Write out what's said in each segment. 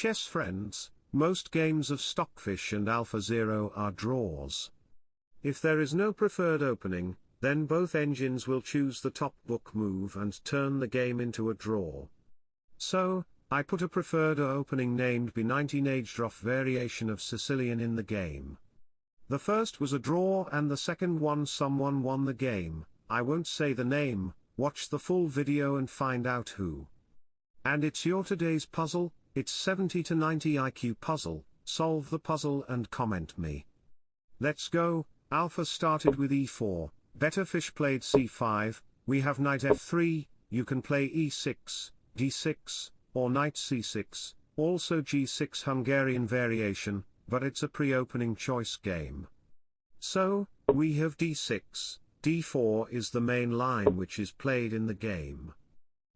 Chess friends, most games of Stockfish and AlphaZero are draws. If there is no preferred opening, then both engines will choose the top book move and turn the game into a draw. So, I put a preferred opening named B19 Najdorf variation of Sicilian in the game. The first was a draw and the second one someone won the game, I won't say the name, watch the full video and find out who. And it's your today's puzzle, it's 70 to 90 IQ puzzle, solve the puzzle and comment me. Let's go, Alpha started with e4, better fish played c5, we have knight f3, you can play e6, d6, or knight c6, also g6 Hungarian variation, but it's a pre-opening choice game. So, we have d6, d4 is the main line which is played in the game.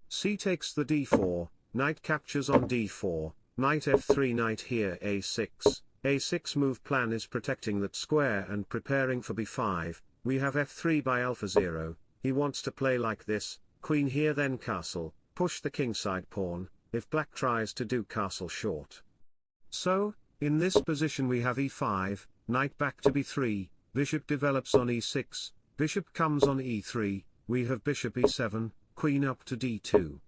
c takes the d4, Knight captures on d4, knight f3 knight here a6, a6 move plan is protecting that square and preparing for b5, we have f3 by AlphaZero, he wants to play like this, queen here then castle, push the kingside pawn, if black tries to do castle short. So, in this position we have e5, knight back to b3, bishop develops on e6, bishop comes on e3, we have bishop e7, queen up to d2.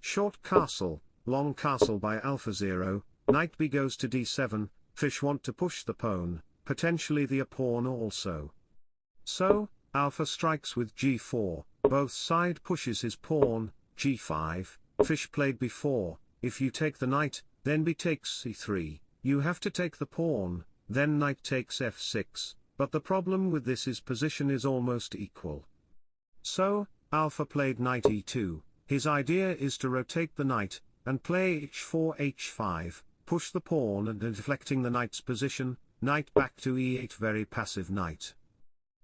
Short castle, long castle by AlphaZero, knight b goes to d7, fish want to push the pawn, potentially the a pawn also. So, alpha strikes with g4, both side pushes his pawn, g5, fish played before, if you take the knight, then b takes c3, you have to take the pawn, then knight takes f6, but the problem with this is position is almost equal. So, alpha played knight e2, his idea is to rotate the knight, and play h4 h5, push the pawn and deflecting the knight's position, knight back to e8 very passive knight.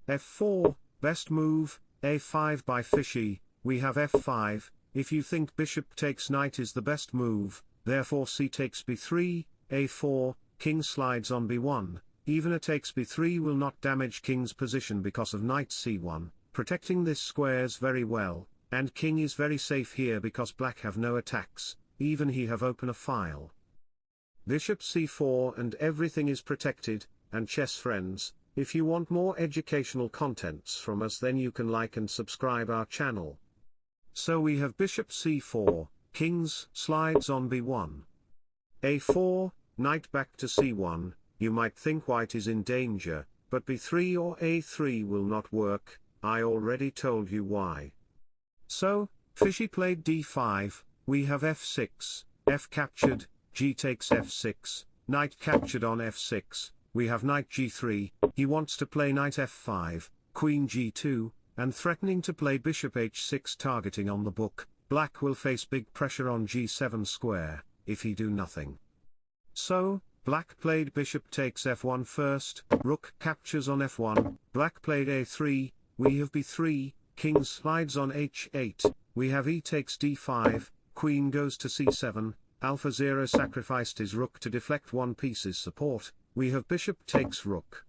f4, best move, a5 by fishy, we have f5, if you think bishop takes knight is the best move, therefore c takes b3, a4, king slides on b1, even a takes b3 will not damage king's position because of knight c1, protecting this squares very well, and king is very safe here because black have no attacks, even he have open a file. Bishop c4 and everything is protected, and chess friends, if you want more educational contents from us then you can like and subscribe our channel. So we have bishop c4, kings slides on b1. a4, knight back to c1, you might think white is in danger, but b3 or a3 will not work, I already told you why. So, Fishy played d5, we have f6, f captured, g takes f6, knight captured on f6, we have knight g3, he wants to play knight f5, queen g2, and threatening to play bishop h6 targeting on the book, black will face big pressure on g7 square, if he do nothing. So, black played bishop takes f1 first, rook captures on f1, black played a3, we have b3, king slides on h8, we have e takes d5, queen goes to c7, AlphaZero sacrificed his rook to deflect one piece's support, we have bishop takes rook.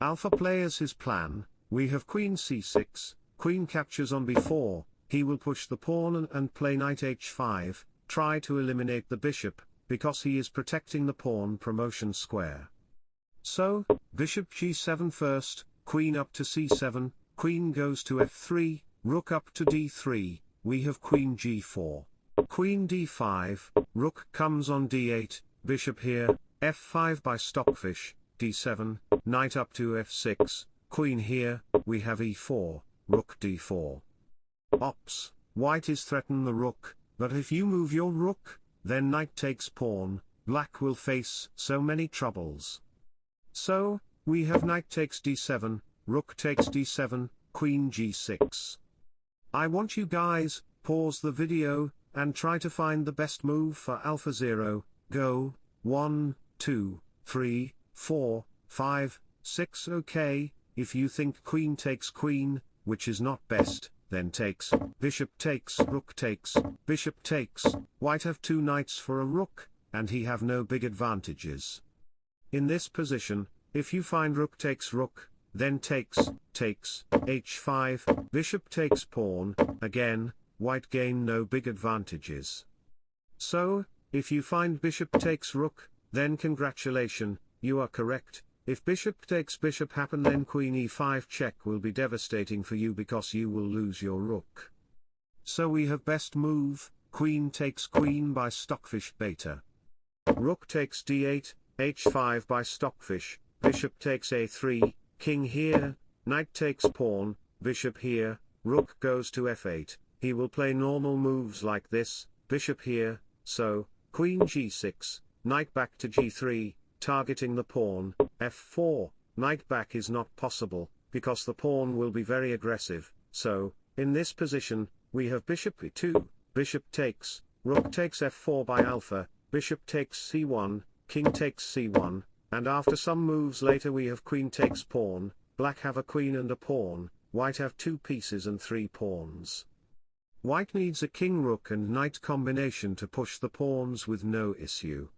Alpha players his plan, we have queen c6, queen captures on b4, he will push the pawn and, and play knight h5, try to eliminate the bishop, because he is protecting the pawn promotion square. So, bishop g7 first, queen up to c7, Queen goes to f3, rook up to d3, we have queen g4. Queen d5, rook comes on d8, bishop here, f5 by stockfish, d7, knight up to f6, queen here, we have e4, rook d4. Ops, white is threaten the rook, but if you move your rook, then knight takes pawn, black will face so many troubles. So, we have knight takes d7, rook takes d7, queen g6. I want you guys, pause the video, and try to find the best move for AlphaZero, go, 1, 2, 3, 4, 5, 6 ok, if you think queen takes queen, which is not best, then takes, bishop takes, rook takes, bishop takes, white have two knights for a rook, and he have no big advantages. In this position, if you find rook takes rook, then takes, takes, h5, bishop takes pawn, again, white gain no big advantages. So, If you find bishop takes rook, then congratulation, you are correct. If bishop takes bishop happen then queen e5 check will be devastating for you because you will lose your rook. So we have best move, queen takes queen by stockfish beta. Rook takes d8, h5 by stockfish, bishop takes a3, king here, knight takes pawn, bishop here, rook goes to f8, he will play normal moves like this, bishop here, so, queen g6, knight back to g3, targeting the pawn, f4, knight back is not possible, because the pawn will be very aggressive, so, in this position, we have bishop e2, bishop takes, rook takes f4 by alpha, bishop takes c1, king takes c1, and after some moves later we have queen takes pawn, black have a queen and a pawn, white have two pieces and three pawns. White needs a king-rook and knight combination to push the pawns with no issue.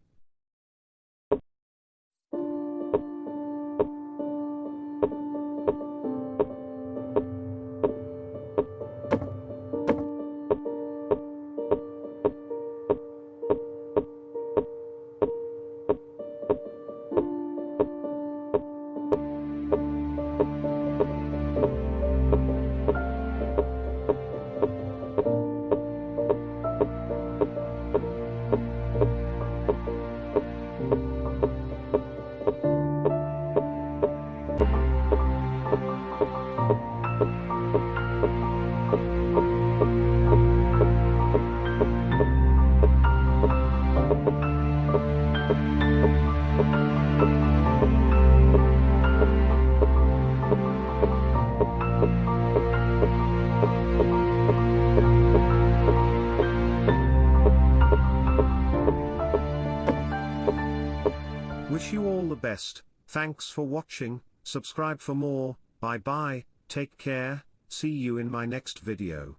Wish you all the best, thanks for watching, subscribe for more, bye bye, take care, see you in my next video.